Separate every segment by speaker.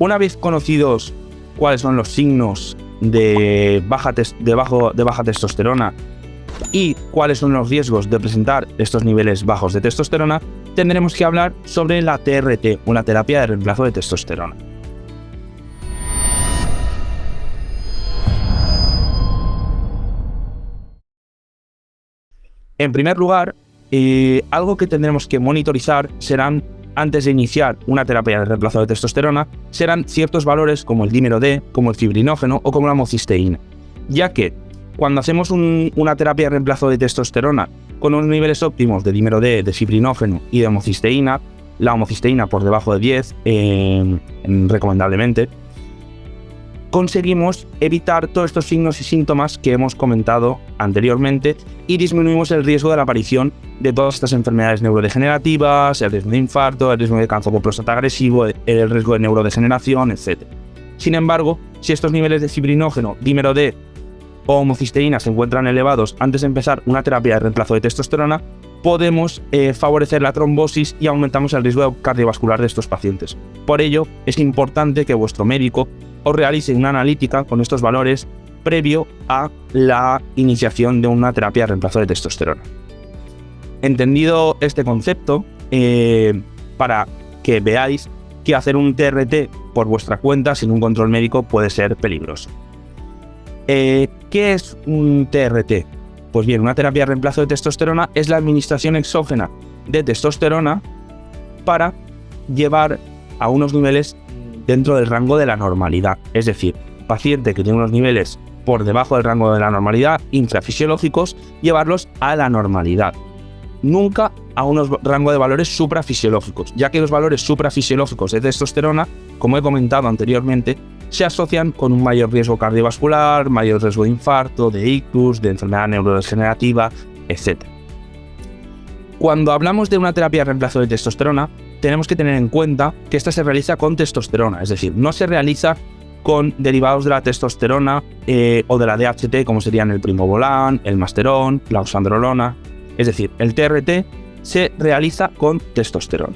Speaker 1: Una vez conocidos cuáles son los signos de baja, de, baja testosterona y cuáles son los riesgos de presentar estos niveles bajos de testosterona, tendremos que hablar sobre la TRT, una terapia de reemplazo de testosterona. En primer lugar, eh, algo que tendremos que monitorizar serán, antes de iniciar una terapia de reemplazo de testosterona, serán ciertos valores como el dímero D, como el fibrinógeno o como la homocisteína, ya que cuando hacemos una terapia de reemplazo de testosterona con unos niveles óptimos de dímero D, de fibrinógeno y de homocisteína, la homocisteína por debajo de 10, eh, recomendablemente, conseguimos evitar todos estos signos y síntomas que hemos comentado anteriormente y disminuimos el riesgo de la aparición de todas estas enfermedades neurodegenerativas, el riesgo de infarto, el riesgo de cáncer por próstata agresivo, el riesgo de neurodegeneración, etc. Sin embargo, si estos niveles de fibrinógeno, dímero D o homocisteína se encuentran elevados antes de empezar una terapia de reemplazo de testosterona, podemos eh, favorecer la trombosis y aumentamos el riesgo cardiovascular de estos pacientes. Por ello, es importante que vuestro médico os realice una analítica con estos valores previo a la iniciación de una terapia de reemplazo de testosterona. Entendido este concepto, eh, para que veáis que hacer un TRT por vuestra cuenta sin un control médico puede ser peligroso. Eh, ¿Qué es un TRT? Pues bien, una terapia de reemplazo de testosterona es la administración exógena de testosterona para llevar a unos niveles dentro del rango de la normalidad. Es decir, paciente que tiene unos niveles por debajo del rango de la normalidad, infrafisiológicos, llevarlos a la normalidad. Nunca a unos rangos de valores suprafisiológicos, ya que los valores suprafisiológicos de testosterona, como he comentado anteriormente, se asocian con un mayor riesgo cardiovascular, mayor riesgo de infarto, de ictus, de enfermedad neurodegenerativa, etc. Cuando hablamos de una terapia de reemplazo de testosterona, tenemos que tener en cuenta que esta se realiza con testosterona, es decir, no se realiza con derivados de la testosterona eh, o de la DHT, como serían el primobolan, el masterón, la oxandrolona. Es decir, el TRT se realiza con testosterona.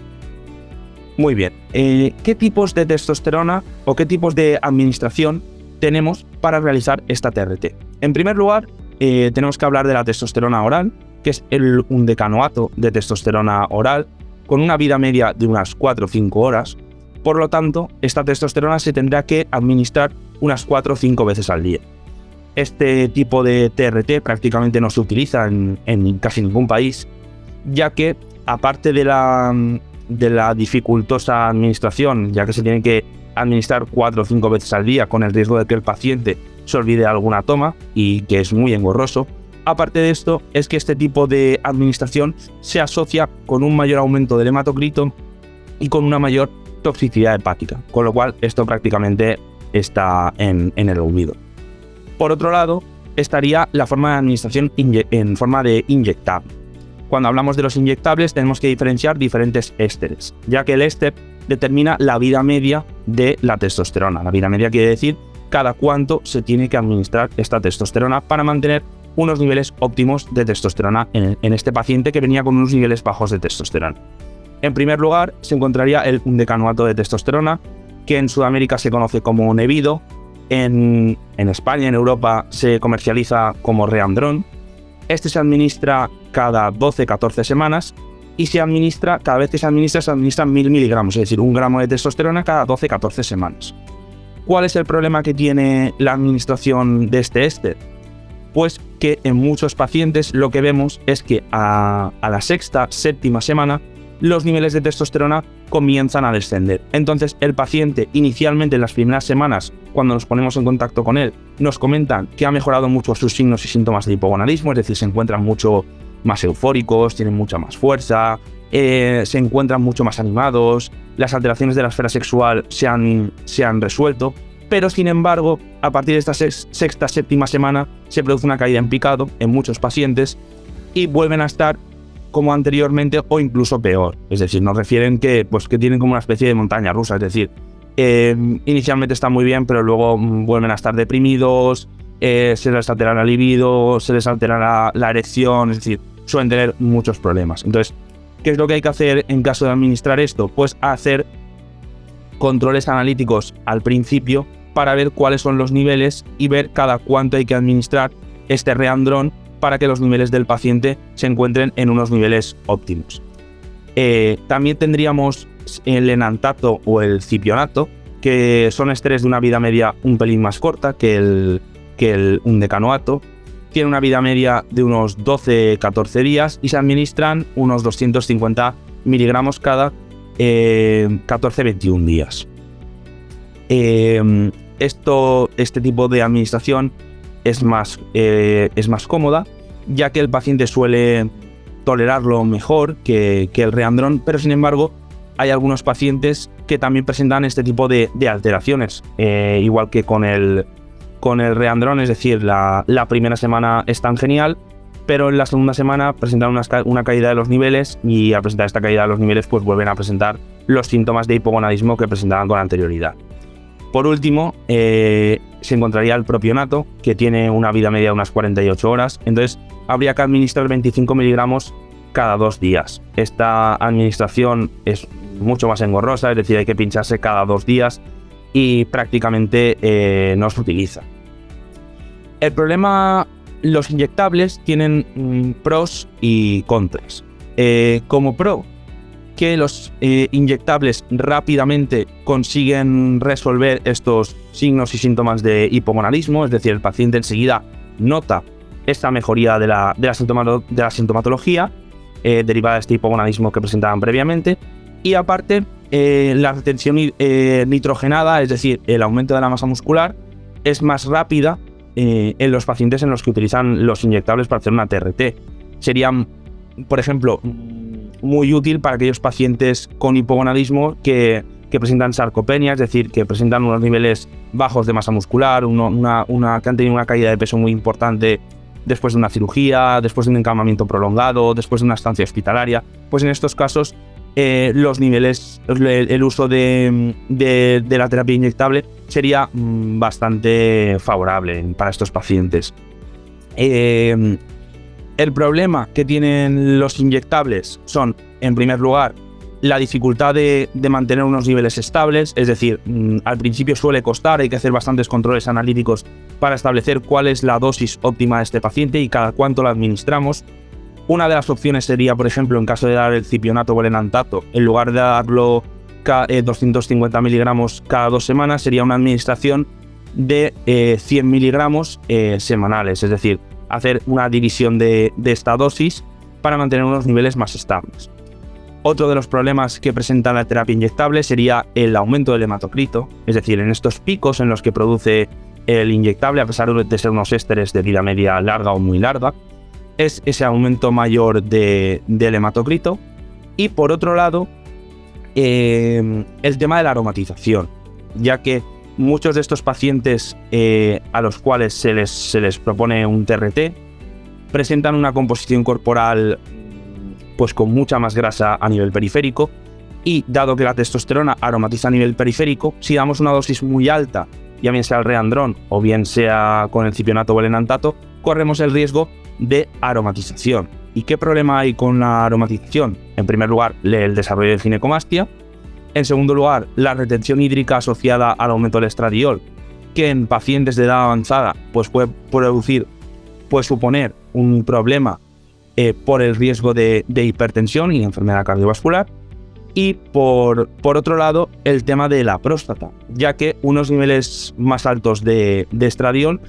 Speaker 1: Muy bien, eh, ¿qué tipos de testosterona o qué tipos de administración tenemos para realizar esta TRT? En primer lugar, eh, tenemos que hablar de la testosterona oral, que es un decanoato de testosterona oral, con una vida media de unas 4 o 5 horas, por lo tanto, esta testosterona se tendrá que administrar unas 4 o 5 veces al día. Este tipo de TRT prácticamente no se utiliza en, casi ningún país, ya que aparte de la, de la dificultosa administración, ya que se tiene que administrar 4 o 5 veces al día con el riesgo de que el paciente se olvide alguna toma y que es muy engorroso, Aparte de esto, es que este tipo de administración se asocia con un mayor aumento del hematocrito y con una mayor toxicidad hepática, con lo cual esto prácticamente está en, el olvido. Por otro lado, estaría la forma de administración en forma de inyectable. Cuando hablamos de los inyectables tenemos que diferenciar diferentes ésteres, ya que el éster determina la vida media de la testosterona. La vida media quiere decir cada cuánto se tiene que administrar esta testosterona para mantener unos niveles óptimos de testosterona en, este paciente que venía con unos niveles bajos de testosterona. En primer lugar, se encontraría el decanoato de testosterona, que en Sudamérica se conoce como Nevido, en, en España, en Europa, se comercializa como Reandron. Este se administra cada 12-14 semanas y se administra, cada vez que se administra, se administra 1000 miligramos, es decir, un gramo de testosterona cada 12-14 semanas. ¿Cuál es el problema que tiene la administración de este éster? Pues que en muchos pacientes lo que vemos es que a, la sexta, séptima semana, los niveles de testosterona comienzan a descender. Entonces el paciente inicialmente en las primeras semanas, cuando nos ponemos en contacto con él, nos comentan que ha mejorado mucho sus signos y síntomas de hipogonadismo, es decir, se encuentran mucho más eufóricos, tienen mucha más fuerza, eh, se encuentran mucho más animados, las alteraciones de la esfera sexual se han, se han resuelto, pero sin embargo, a partir de esta sexta, séptima semana, se produce una caída en picado en muchos pacientes y vuelven a estar como anteriormente o incluso peor. Es decir, nos refieren que, pues, que tienen como una especie de montaña rusa, es decir, eh, inicialmente están muy bien, pero luego mm, vuelven a estar deprimidos, eh, se les altera la libido, se les altera la, la erección, es decir, suelen tener muchos problemas. Entonces, ¿qué es lo que hay que hacer en caso de administrar esto? Pues hacer controles analíticos al principio para ver cuáles son los niveles y ver cada cuánto hay que administrar este reandrón para que los niveles del paciente se encuentren en unos niveles óptimos. Eh, también tendríamos el enantato o el cipionato, que son estrés de una vida media un pelín más corta que el, que el. Tiene una vida media de unos 12-14 días y se administran unos 250 miligramos cada 14-21 eh, días. Eh, esto, este tipo de administración es más, eh, es más cómoda, ya que el paciente suele tolerarlo mejor que, el reandrón, pero sin embargo hay algunos pacientes que también presentan este tipo de, alteraciones, igual que con el, con el reandrón, es decir, la primera semana es tan genial, pero en la segunda semana presentan una, caída de los niveles y al presentar esta caída de los niveles pues vuelven a presentar los síntomas de hipogonadismo que presentaban con anterioridad. Por último, eh, se encontraría el propionato, que tiene una vida media de unas 48 horas, entonces habría que administrar 25 miligramos cada dos días. Esta administración es mucho más engorrosa, es decir, hay que pincharse cada dos días y prácticamente eh, no se utiliza. El problema los inyectables tienen mm, pros y contras. Eh, como pro, que los eh, inyectables rápidamente consiguen resolver estos signos y síntomas de hipomonalismo, es decir, el paciente enseguida nota esta mejoría de la, de la, sintomatología eh, derivada de este hipomonalismo que presentaban previamente, y aparte la retención nitrogenada, es decir, el aumento de la masa muscular, es más rápida eh, en los pacientes en los que utilizan los inyectables para hacer una TRT. Serían, por ejemplo, muy útil para aquellos pacientes con hipogonadismo que, presentan sarcopenia, es decir, que presentan unos niveles bajos de masa muscular, una, que han tenido una caída de peso muy importante después de una cirugía, después de un encamamiento prolongado, después de una estancia hospitalaria. Pues en estos casos eh, los niveles, el, uso de, la terapia inyectable sería mm, bastante favorable para estos pacientes. Eh, el problema que tienen los inyectables son, en primer lugar, la dificultad de, mantener unos niveles estables, es decir, mm, al principio suele costar, hay que hacer bastantes controles analíticos para establecer cuál es la dosis óptima de este paciente y cada cuánto la administramos. Una de las opciones sería, por ejemplo, en caso de dar el cipionato o el enantato, en lugar de darlo 250 eh, miligramos cada dos semanas, sería una administración de 100 eh, miligramos eh, semanales, es decir, hacer una división de, esta dosis para mantener unos niveles más estables. Otro de los problemas que presenta la terapia inyectable sería el aumento del hematocrito, es decir, en estos picos en los que produce el inyectable, a pesar de ser unos ésteres de vida media larga o muy larga, es ese aumento mayor de, del hematocrito. Y por otro lado, em, el tema de la aromatización, ya que muchos de estos pacientes eh, a los cuales se les, se les propone un TRT presentan una composición corporal pues con mucha más grasa a nivel periférico y dado que la testosterona aromatiza a nivel periférico, si damos una dosis muy alta, ya bien sea el reandrón o bien sea con el cipionato o el enantato, corremos el riesgo de aromatización. ¿Y qué problema hay con la aromatización? En primer lugar, el desarrollo de ginecomastia. En segundo lugar, la retención hídrica asociada al aumento del estradiol, que en pacientes de edad avanzada pues puede producir, puede suponer un problema eh, por el riesgo de, hipertensión y enfermedad cardiovascular. Y por, por, otro lado, el tema de la próstata, ya que unos niveles más altos de, de estradiol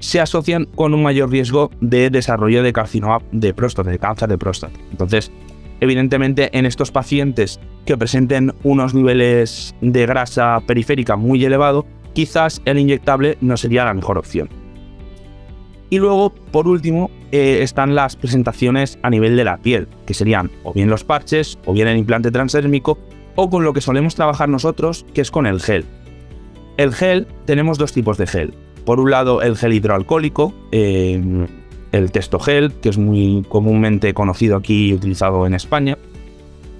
Speaker 1: se asocian con un mayor riesgo de desarrollo de carcinoma de próstata, de cáncer de próstata. Entonces, evidentemente, en estos pacientes que presenten unos niveles de grasa periférica muy elevado, quizás el inyectable no sería la mejor opción. Y luego, por último, eh, están las presentaciones a nivel de la piel, que serían o bien los parches, o bien el implante transdérmico, o con lo que solemos trabajar nosotros, que es con el gel. El gel, tenemos dos tipos de gel. Por un lado, el gel hidroalcohólico, eh, el testogel, que es muy comúnmente conocido aquí y utilizado en España.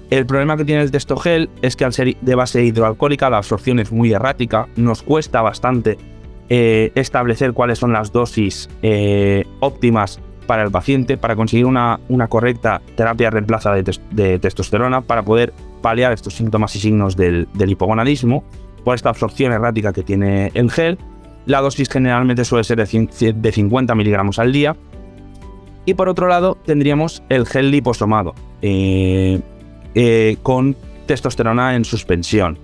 Speaker 1: El problema que tiene el testogel es que al ser de base hidroalcohólica la absorción es muy errática, nos cuesta bastante eh, establecer cuáles son las dosis eh, óptimas para el paciente, para conseguir una, correcta terapia reemplaza de, testosterona, para poder paliar estos síntomas y signos del, hipogonadismo por esta absorción errática que tiene el gel. La dosis generalmente suele ser de 50 miligramos al día. Y por otro lado tendríamos el gel liposomado eh, eh, con testosterona en suspensión.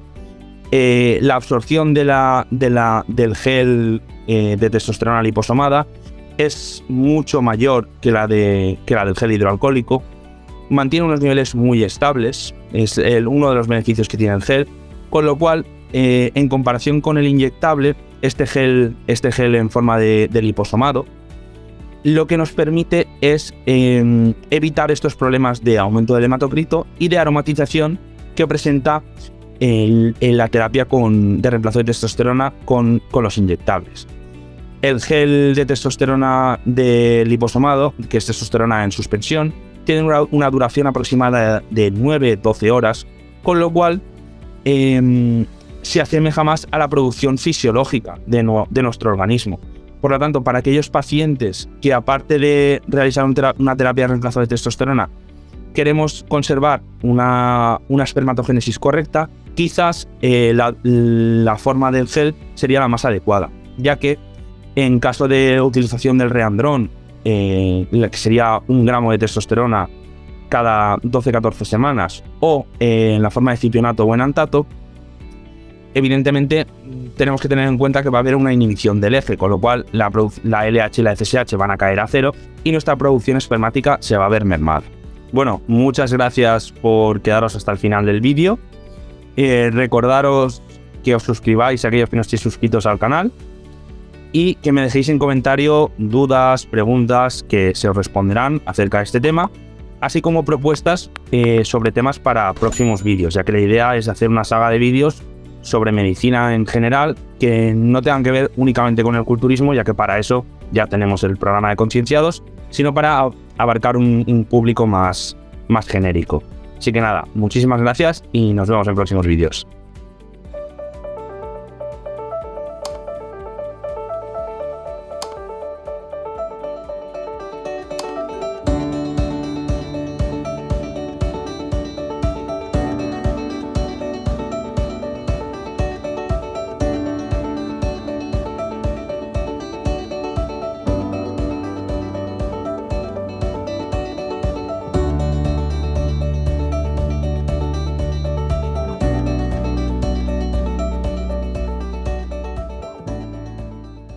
Speaker 1: Eh, la absorción de la, del gel de testosterona liposomada es mucho mayor que la, de, que la del gel hidroalcohólico, mantiene unos niveles muy estables, es uno de los beneficios que tiene el gel, con lo cual, eh, en comparación con el inyectable, este gel, este gel en forma de, liposomado, lo que nos permite es em, evitar estos problemas de aumento del hematocrito y de aromatización que presenta en la terapia con, de reemplazo de testosterona con, con los inyectables. El gel de testosterona de liposomado, que es testosterona en suspensión, tiene una, duración aproximada de 9-12 horas, con lo cual em, se asemeja más a la producción fisiológica de, nuestro organismo. Por lo tanto, para aquellos pacientes que aparte de realizar una terapia de reemplazo de testosterona, queremos conservar una, espermatogénesis correcta, quizás eh, la, forma del gel sería la más adecuada, ya que en caso de utilización del reandrón, eh, que sería un gramo de testosterona cada 12-14 semanas, o eh, en la forma de cipionato o enantato, evidentemente tenemos que tener en cuenta que va a haber una inhibición del eje, con lo cual la, LH y la FSH van a caer a cero y nuestra producción espermática se va a ver mermada. Bueno, muchas gracias por quedaros hasta el final del vídeo. Eh, recordaros que os suscribáis a aquellos que no estéis suscritos al canal y que me dejéis en comentario dudas, preguntas que se os responderán acerca de este tema, así como propuestas eh, sobre temas para próximos vídeos, ya que la idea es hacer una saga de vídeos sobre medicina en general que no tengan que ver únicamente con el culturismo, ya que para eso ya tenemos el programa de concienciados, sino para abarcar un, público más, más genérico. Así que nada, muchísimas gracias y nos vemos en próximos vídeos.